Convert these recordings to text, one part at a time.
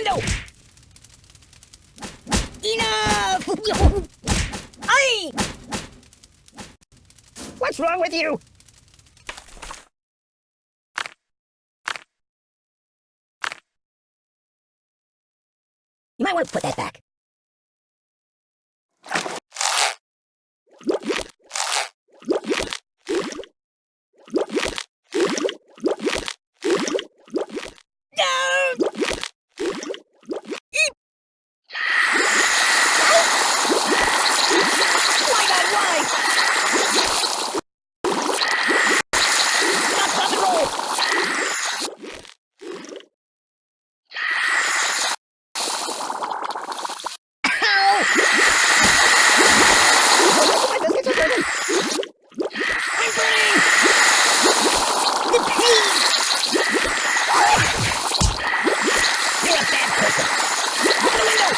window! Enough! Aye! What's wrong with you? You might want to put that back. No! Why not? Why? Stop, stop, and roll! Ow! My biscuits are burning! I'm burning! The pain! You're a bad person! Open the window!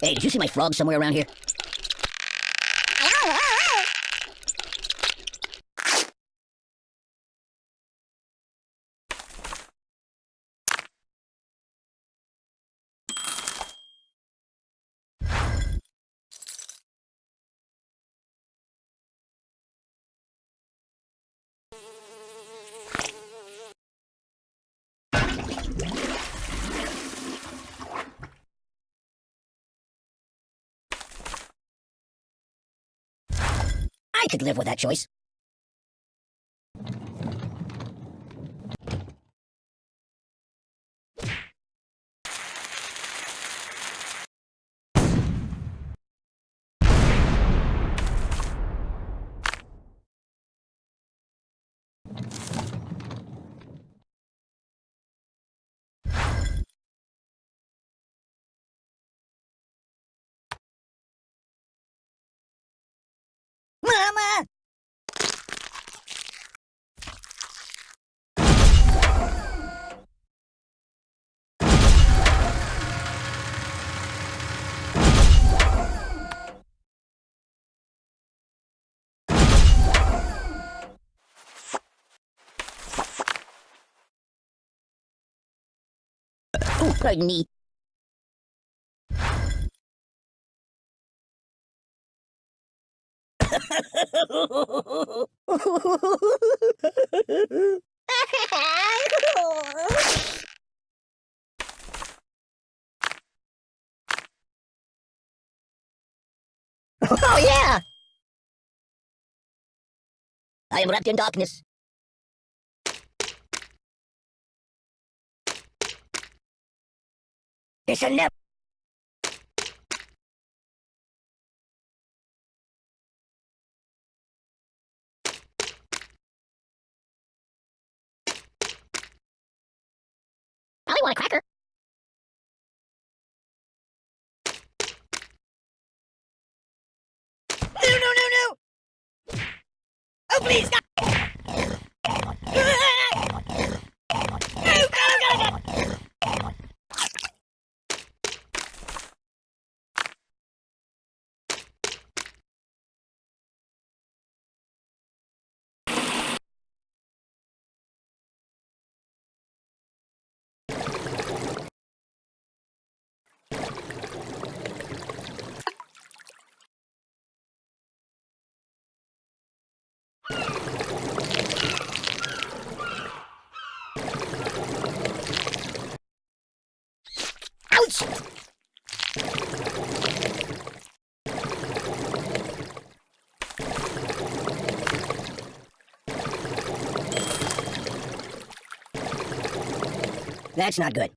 Hey, did you see my frog somewhere around here? I could live with that choice. Oh, yeah! I am wrapped in darkness. It shall never... Probably want a cracker. No, no, no, no! Oh, please, God! That's not good.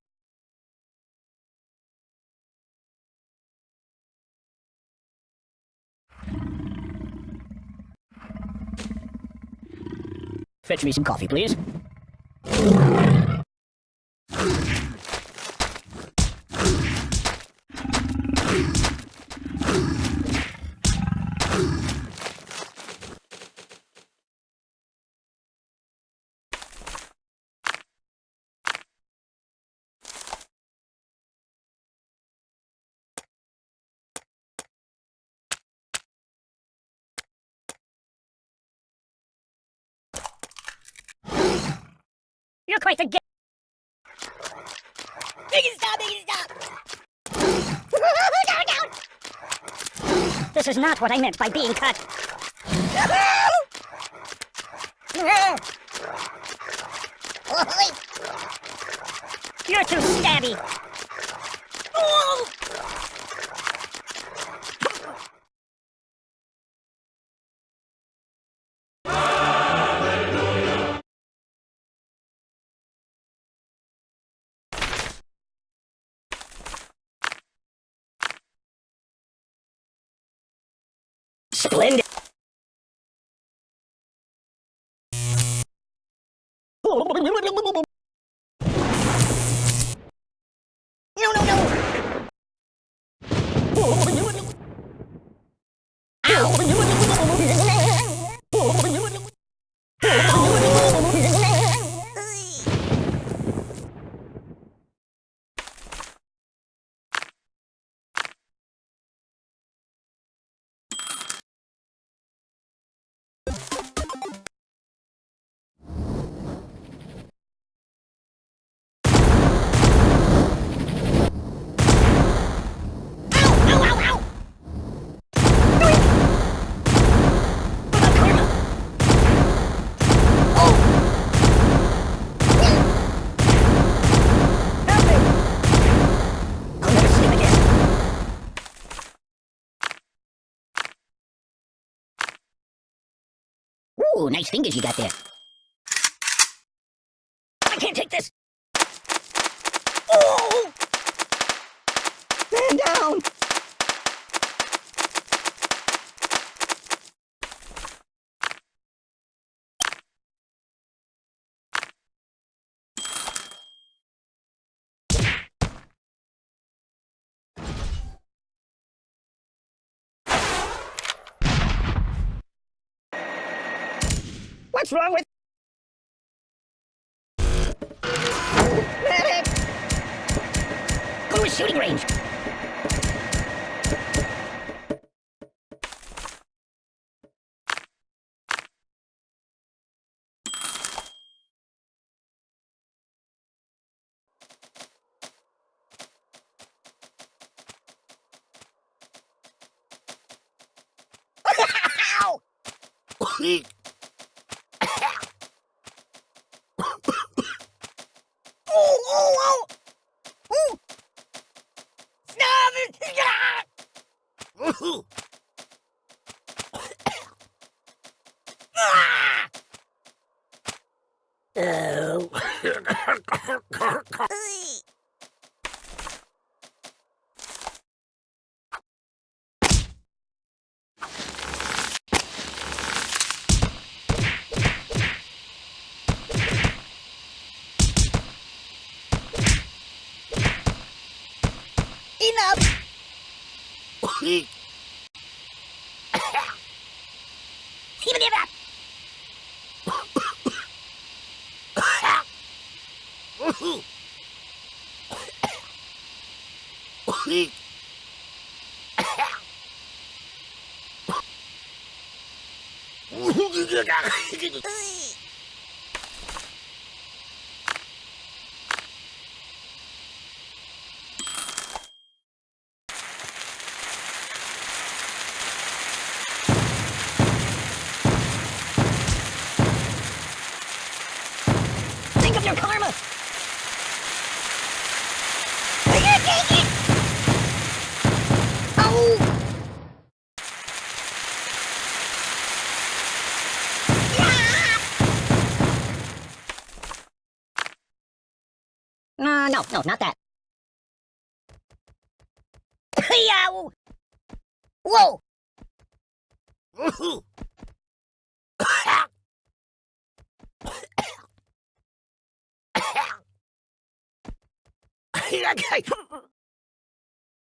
Fetch me some coffee, please. You're quite the gay. Make it stop! Make it stop! down, down! This is not what I meant by being cut. You're too stabby. Splendid. Ooh, nice fingers you got there. I can't take this. Oh! Man down! What's wrong with... Medic! Go to a shooting range. Ow! Oh, oh, oh! Ooh! Stop it! Ah! Oh. Enough! うっ Uh, no, no, not that. Yow! Whoa!